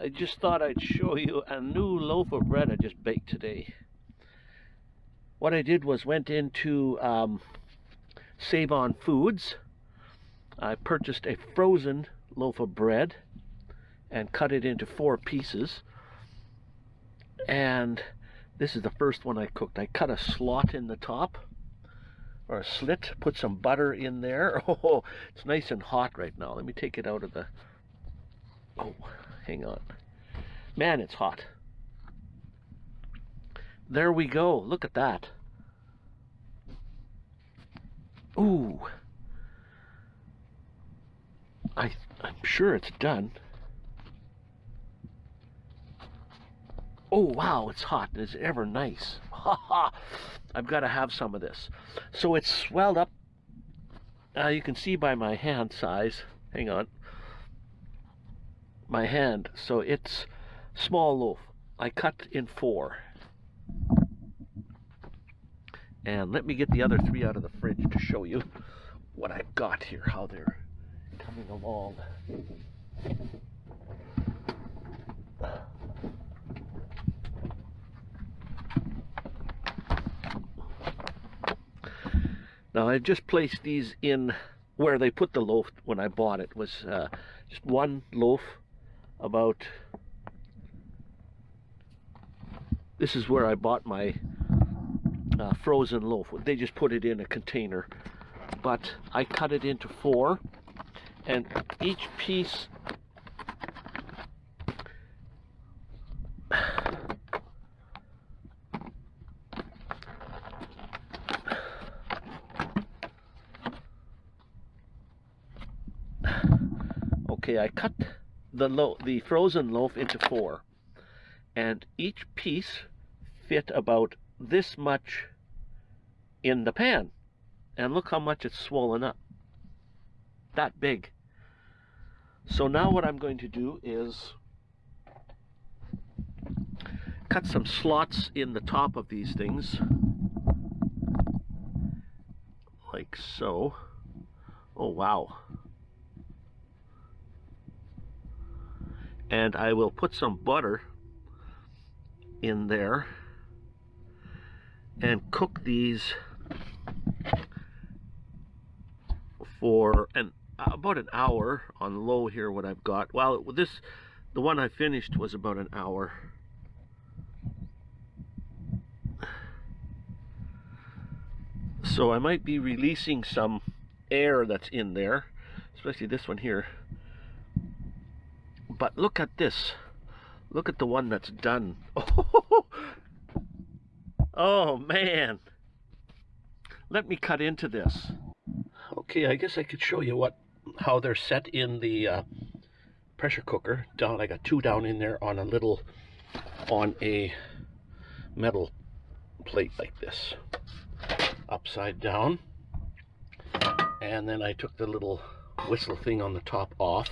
I just thought I'd show you a new loaf of bread I just baked today. What I did was went into um, Save On Foods. I purchased a frozen loaf of bread and cut it into four pieces. And this is the first one I cooked. I cut a slot in the top or a slit, put some butter in there. Oh, it's nice and hot right now. Let me take it out of the... Oh, hang on. Man, it's hot. There we go. Look at that. Ooh. I, I'm sure it's done. Oh, wow, it's hot. It's ever nice. Ha ha. I've got to have some of this. So it's swelled up. Uh, you can see by my hand size. Hang on. My hand. So it's small loaf. I cut in four. And let me get the other three out of the fridge to show you what I've got here, how they're coming along. Now I've just placed these in where they put the loaf when I bought it was uh, just one loaf about this is where I bought my uh, frozen loaf. They just put it in a container. But I cut it into four. And each piece Okay, I cut the lo the frozen loaf into four and each piece fit about this much in the pan. And look how much it's swollen up. That big. So now what I'm going to do is cut some slots in the top of these things. Like so. Oh, wow. And I will put some butter in there and cook these for an about an hour on low here what I've got. Well this the one I finished was about an hour. So I might be releasing some air that's in there especially this one here but look at this look at the one that's done Oh man. Let me cut into this. Okay, I guess I could show you what how they're set in the uh, pressure cooker. Down, I got two down in there on a little, on a metal plate like this, upside down. And then I took the little whistle thing on the top off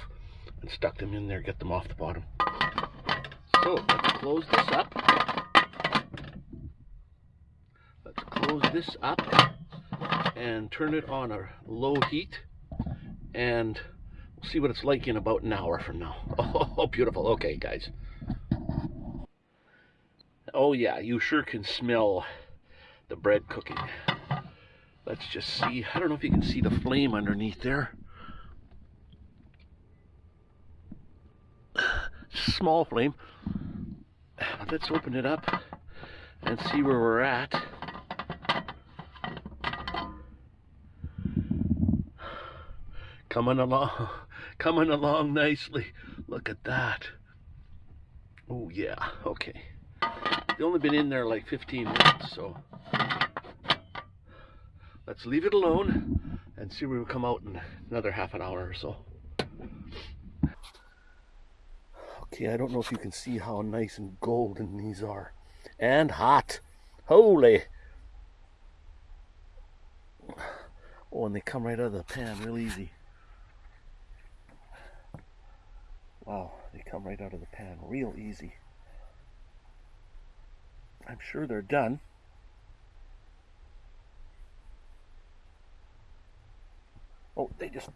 and stuck them in there, get them off the bottom. So let's close this up. Let's close this up and turn it on a low heat and we'll see what it's like in about an hour from now. Oh, beautiful. Okay, guys. Oh, yeah, you sure can smell the bread cooking. Let's just see. I don't know if you can see the flame underneath there. Small flame. Let's open it up and see where we're at. coming along coming along nicely look at that oh yeah okay they only been in there like 15 minutes so let's leave it alone and see where we come out in another half an hour or so okay I don't know if you can see how nice and golden these are and hot holy oh and they come right out of the pan real easy Wow, they come right out of the pan real easy. I'm sure they're done. Oh, they just,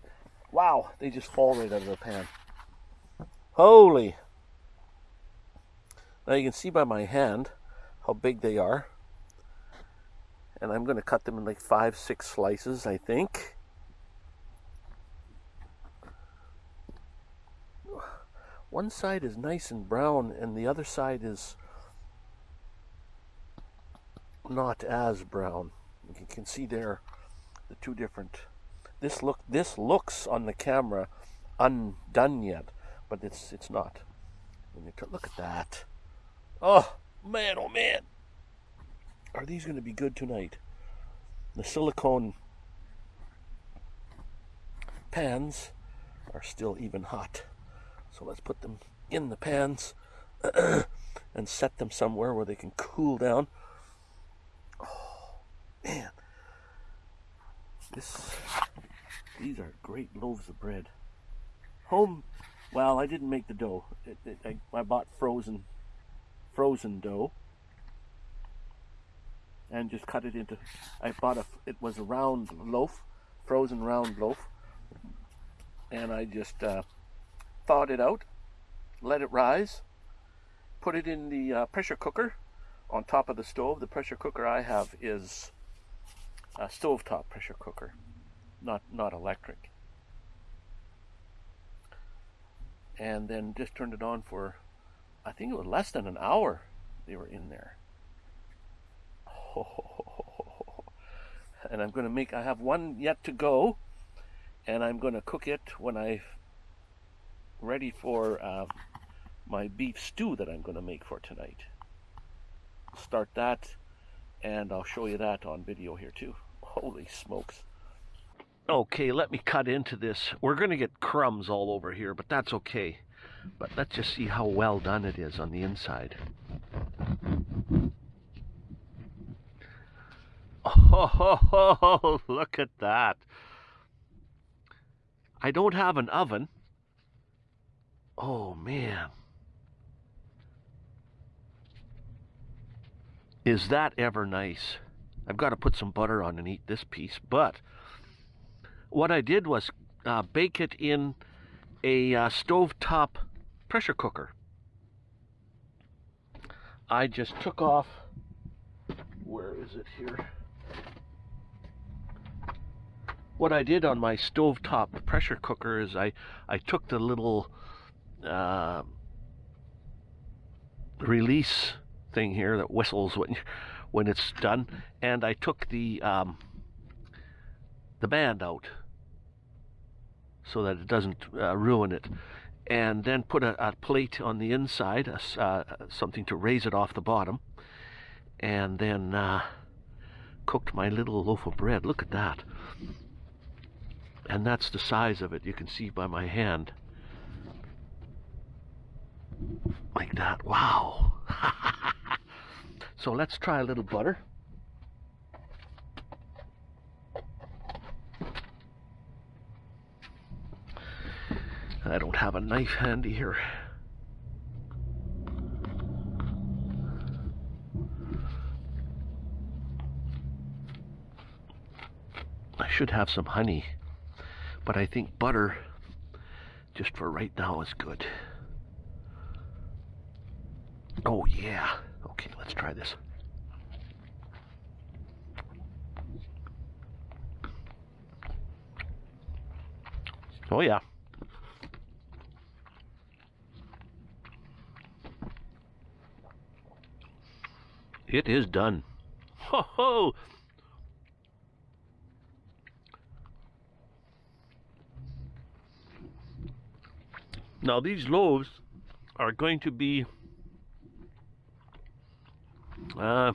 wow, they just fall right out of the pan. Holy, Now you can see by my hand how big they are. And I'm going to cut them in like five, six slices, I think. One side is nice and brown and the other side is not as brown. You can see there the two different this look this looks on the camera undone yet, but it's it's not. Look at that. Oh man, oh man. Are these going to be good tonight? The silicone pans are still even hot. So let's put them in the pans and set them somewhere where they can cool down. Oh, man. This, these are great loaves of bread. Home, well, I didn't make the dough. It, it, I, I bought frozen, frozen dough and just cut it into, I bought a, it was a round loaf, frozen round loaf, and I just uh, thawed it out, let it rise, put it in the uh, pressure cooker on top of the stove. The pressure cooker I have is a stovetop pressure cooker, not, not electric. And then just turned it on for, I think it was less than an hour they were in there. And I'm going to make, I have one yet to go, and I'm going to cook it when I'm ready for uh, my beef stew that I'm going to make for tonight. Start that, and I'll show you that on video here too. Holy smokes. Okay, let me cut into this. We're going to get crumbs all over here, but that's okay. But let's just see how well done it is on the inside. Oh, look at that. I don't have an oven. Oh, man. Is that ever nice? I've got to put some butter on and eat this piece. But what I did was uh, bake it in a uh, stovetop pressure cooker. I just took off, where is it here? What I did on my stovetop pressure cooker is I, I took the little uh, release thing here that whistles when when it's done, and I took the um, the band out so that it doesn't uh, ruin it, and then put a, a plate on the inside, uh, something to raise it off the bottom, and then uh, cooked my little loaf of bread. Look at that. And that's the size of it. You can see by my hand like that. Wow. so let's try a little butter. I don't have a knife handy here. I should have some honey, but I think butter just for right now is good. Oh, yeah. Okay, let's try this. Oh, yeah. It is done. Ho ho! Now these loaves are going to be uh,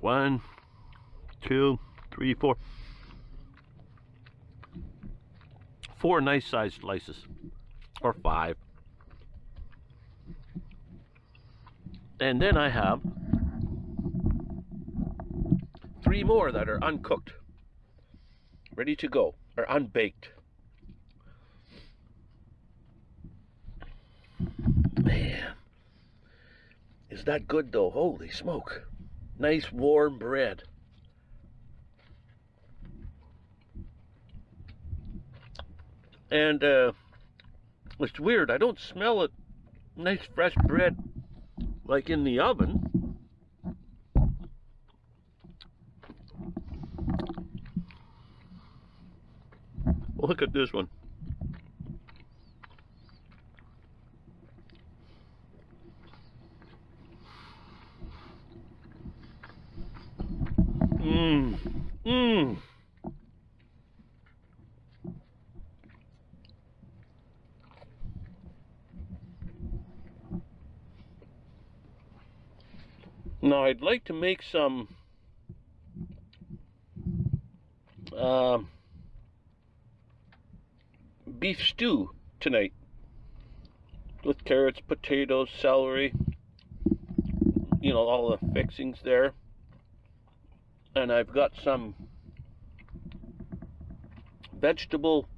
one, two, three, four. Four nice sized slices, or five. And then I have three more that are uncooked, ready to go, or unbaked. Man. Is that good though? Holy smoke. Nice warm bread. And uh, it's weird. I don't smell it nice fresh bread like in the oven. Look at this one. Mmm. Mmm. Now I'd like to make some uh, beef stew tonight with carrots, potatoes, celery, you know, all the fixings there. And I've got some vegetable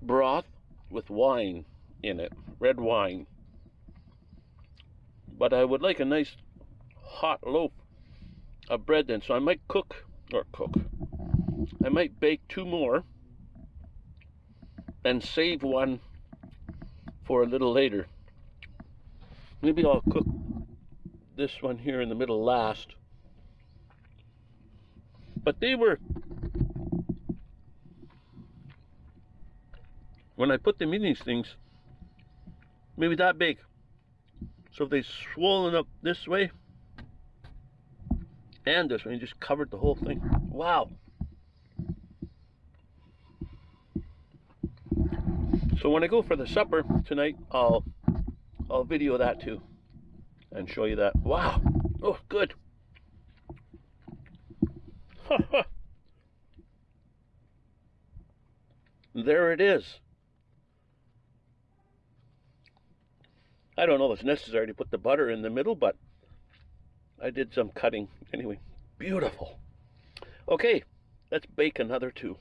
broth with wine in it, red wine. But I would like a nice hot loaf of bread then. So I might cook, or cook, I might bake two more and save one for a little later. Maybe I'll cook this one here in the middle last. But they were, when I put them in these things, maybe that big. So if they swollen up this way, and this one. He just covered the whole thing. Wow. So when I go for the supper tonight, I'll I'll video that too and show you that. Wow. Oh, good. there it is. I don't know if it's necessary to put the butter in the middle, but I did some cutting. Anyway, beautiful. Okay, let's bake another two.